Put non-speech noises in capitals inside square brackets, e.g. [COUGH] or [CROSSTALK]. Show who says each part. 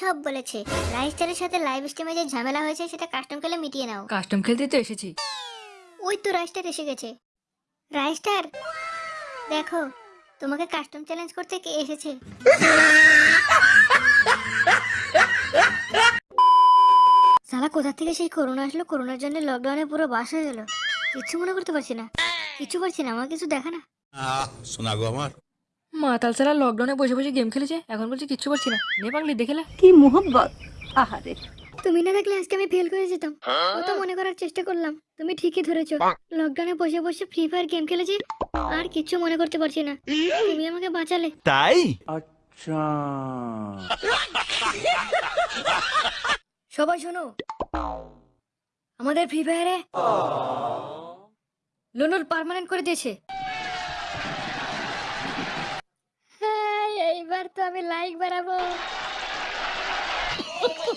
Speaker 1: সব বলেছে। রাইস্টারের সাথে লাইভ স্ট্রিমে যে ঝামেলা হয়েছে সেটা কাস্টম খেলে মিটিয়ে নাও।
Speaker 2: কাস্টম খেলতে তো এসেছি।
Speaker 1: ওই তো রাইস্টার এসে গেছে। রাইস্টার দেখো তোমাকে কাস্টম চ্যালেঞ্জ করতে কে এসেছে? সালা কোথা থেকে সেই করোনা আসলো? করোনার জন্য লকডাউনে পুরো বাস হয়ে গেল। কিচ্ছু মনে করতে পারছি না। কিছু পারছি না আমার কিছু দেখা না
Speaker 3: শোনা গো আমার।
Speaker 2: মাতাল সারা লকডাউনে বসে বসে গেম খেলেছে? এখন বলছে কিচ্ছু করছি না। নে পাগলি দেখেলে
Speaker 4: কি মোহব্বত? আহারে।
Speaker 1: তুমি না থাকলে আজকে আমি ফেল করে যেতাম। কত মনে করার চেষ্টা করলাম। তুমি ঠিকই ধরেছো। লকডাউনে বসে বসে ফ্রি ফায়ার গেম খেলেছি আর কিচ্ছু মনে করতে পারছি না। তুমি আমাকে বাঁচালে।
Speaker 5: তাই?
Speaker 2: সবাই শোনো। আমাদের ফ্রি ফায়ারে লোনুর পার্মানেন্ট করে দিয়েছে।
Speaker 1: यार तो हमें लाइक बराबर। [LAUGHS]